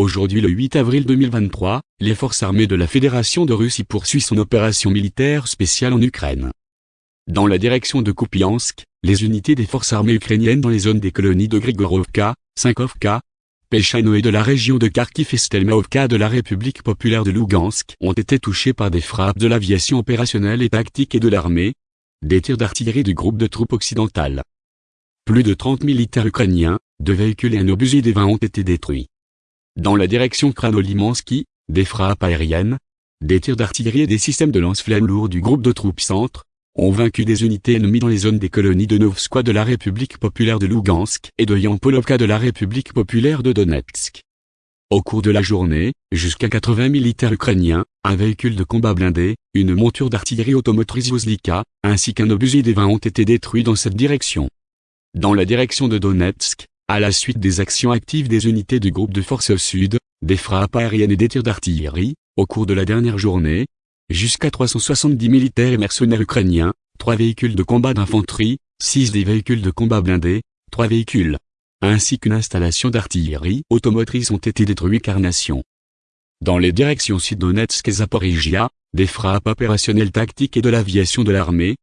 Aujourd'hui le 8 avril 2023, les forces armées de la Fédération de Russie poursuivent son opération militaire spéciale en Ukraine. Dans la direction de Kupiansk, les unités des forces armées ukrainiennes dans les zones des colonies de Grigorovka, Sinkovka, Pechano et de la région de Kharkiv et Stelmaovka de la République populaire de Lugansk ont été touchés par des frappes de l'aviation opérationnelle et tactique et de l'armée, des tirs d'artillerie du groupe de troupes occidentales. Plus de 30 militaires ukrainiens, deux véhicules et un obusier des 20 ont été détruits. Dans la direction Kranolimansky, des frappes aériennes, des tirs d'artillerie et des systèmes de lance-flammes lourds du groupe de troupes centre, ont vaincu des unités ennemies dans les zones des colonies de Novskoye de la République populaire de Lugansk et de Yampolovka de la République populaire de Donetsk. Au cours de la journée, jusqu'à 80 militaires ukrainiens, un véhicule de combat blindé, une monture d'artillerie automotrice Uzlika, ainsi qu'un obusier des 20 ont été détruits dans cette direction. Dans la direction de Donetsk, à la suite des actions actives des unités du groupe de forces sud, des frappes aériennes et des tirs d'artillerie, au cours de la dernière journée, jusqu'à 370 militaires et mercenaires ukrainiens, 3 véhicules de combat d'infanterie, 6 des véhicules de combat blindés, 3 véhicules, ainsi qu'une installation d'artillerie automotrice ont été détruits carnation. Dans les directions Sud-Donetsk et Zaporizhia, des frappes opérationnelles tactiques et de l'aviation de l'armée,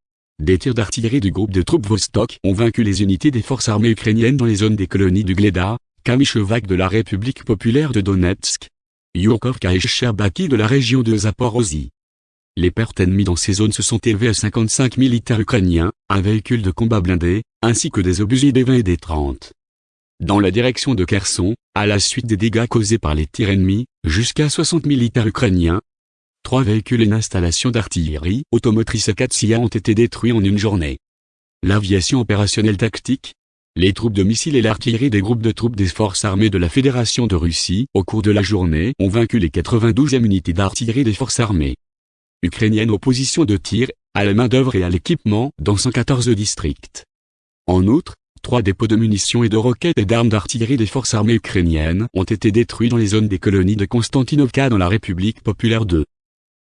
des tirs d'artillerie du groupe de troupes Vostok ont vaincu les unités des forces armées ukrainiennes dans les zones des colonies du Gleda, Kamyshevac de la République populaire de Donetsk, Yurkovka et Sherbaki de la région de Zaporozhye. Les pertes ennemies dans ces zones se sont élevées à 55 militaires ukrainiens, un véhicule de combat blindé, ainsi que des obusiers des 20 et des 30. Dans la direction de Kherson, à la suite des dégâts causés par les tirs ennemis, jusqu'à 60 militaires ukrainiens, trois véhicules et une installation d'artillerie automotrice à Katsia ont été détruits en une journée. L'aviation opérationnelle tactique, les troupes de missiles et l'artillerie des groupes de troupes des forces armées de la Fédération de Russie, au cours de la journée, ont vaincu les 92e unités d'artillerie des forces armées ukrainiennes aux positions de tir, à la main-d'œuvre et à l'équipement dans 114 districts. En outre, trois dépôts de munitions et de roquettes et d'armes d'artillerie des forces armées ukrainiennes ont été détruits dans les zones des colonies de Konstantinovka dans la République populaire de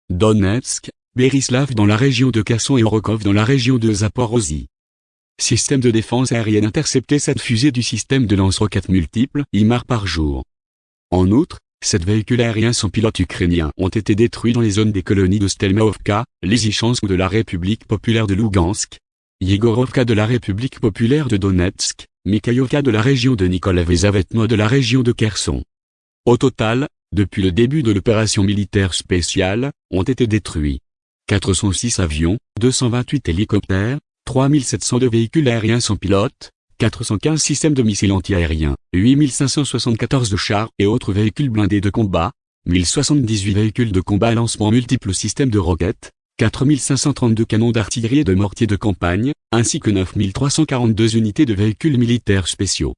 Donetsk, Berislav dans la région de Kherson et Orokov dans la région de Zaporozhye. Système de défense aérienne intercepté cette fusée du système de lance-roquettes multiples IMAR par jour. En outre, Sept véhicules aériens sans pilote ukrainiens ont été détruits dans les zones des colonies de Stelmaovka, Lysychansk de la République populaire de Lugansk, Yegorovka de la République populaire de Donetsk, Mikhaïovka de la région de Nikolaev et Zavetno de la région de Kherson. Au total, depuis le début de l'opération militaire spéciale, ont été détruits 406 avions, 228 hélicoptères, 3702 véhicules aériens sans pilote, 415 systèmes de missiles antiaériens, 8574 de chars et autres véhicules blindés de combat, 1078 véhicules de combat à lancement multiples systèmes de roquettes, 4532 canons d'artillerie et de mortiers de campagne, ainsi que 9342 unités de véhicules militaires spéciaux.